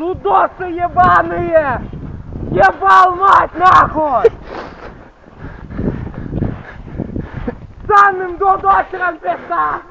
Дудосы ебаные! Ебал мать нахуй! Санным дудосером пизда!